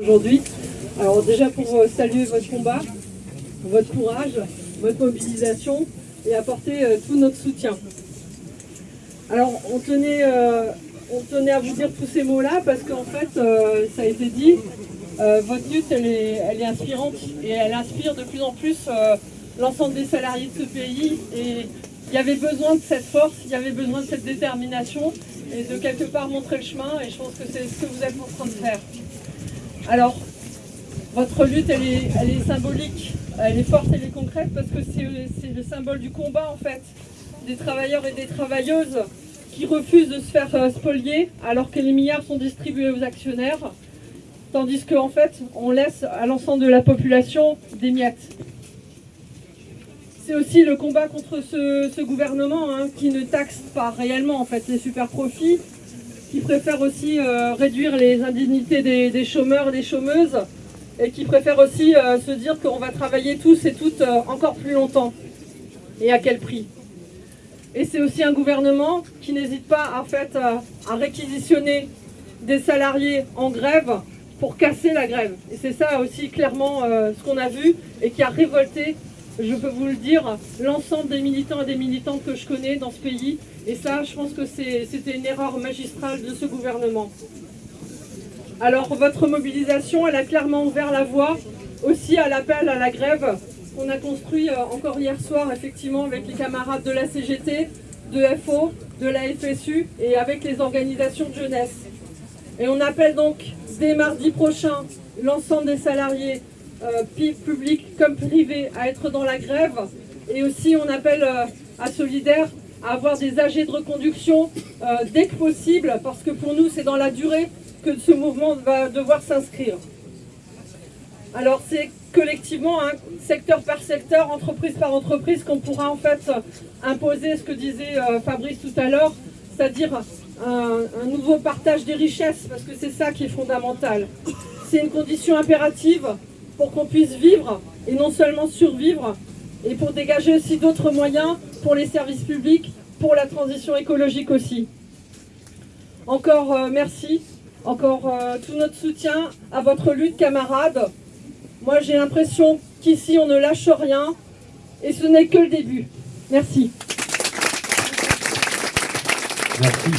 aujourd'hui. Alors déjà pour euh, saluer votre combat, votre courage, votre mobilisation et apporter euh, tout notre soutien. Alors on tenait, euh, on tenait à vous dire tous ces mots-là parce qu'en fait, ça a été dit, votre lutte elle est, elle est inspirante et elle inspire de plus en plus l'ensemble des salariés de ce pays et il y avait besoin de cette force, il y avait besoin de cette détermination et de quelque part montrer le chemin et je pense que c'est ce que vous êtes en train de faire. Alors, votre lutte, elle est, symbolique, elle est forte, elle est concrète parce que c'est le symbole du combat en fait des travailleurs et des travailleuses qui refusent de se faire euh, spolier alors que les milliards sont distribués aux actionnaires, tandis qu'en fait on laisse à l'ensemble de la population des miettes. C'est aussi le combat contre ce, ce gouvernement hein, qui ne taxe pas réellement en fait les super profits, qui préfère aussi euh, réduire les indemnités des, des chômeurs et des chômeuses et qui préfère aussi euh, se dire qu'on va travailler tous et toutes euh, encore plus longtemps. Et à quel prix? Et c'est aussi un gouvernement qui n'hésite pas en fait, à, à réquisitionner des salariés en grève pour casser la grève. Et c'est ça aussi clairement ce qu'on a vu et qui a révolté, je peux vous le dire, l'ensemble des militants et des militantes que je connais dans ce pays. Et ça, je pense que c'était une erreur magistrale de ce gouvernement. Alors votre mobilisation, elle a clairement ouvert la voie aussi à l'appel à la grève qu'on a construit euh, encore hier soir effectivement avec les camarades de la CGT, de FO, de la FSU et avec les organisations de jeunesse. Et on appelle donc dès mardi prochain l'ensemble des salariés publics comme privés à être dans la grève et aussi on appelle euh, à Solidaire à avoir des AG de reconduction euh, dès que possible parce que pour nous c'est dans la durée que ce mouvement va devoir s'inscrire. Alors c'est collectivement, secteur par secteur, entreprise par entreprise, qu'on pourra en fait imposer ce que disait euh, Fabrice tout à l'heure, c'est-à-dire un nouveau partage des richesses, parce que c'est ça qui est fondamental. C'est une condition impérative pour qu'on puisse vivre et non seulement survivre, et pour dégager aussi d'autres moyens pour les services publics, pour la transition écologique aussi. Encore euh, merci, encore euh, tout notre soutien à votre lutte, camarades. Moi, j'ai l'impression qu'ici, on ne lâche rien et ce n'est que le début. Merci. Merci.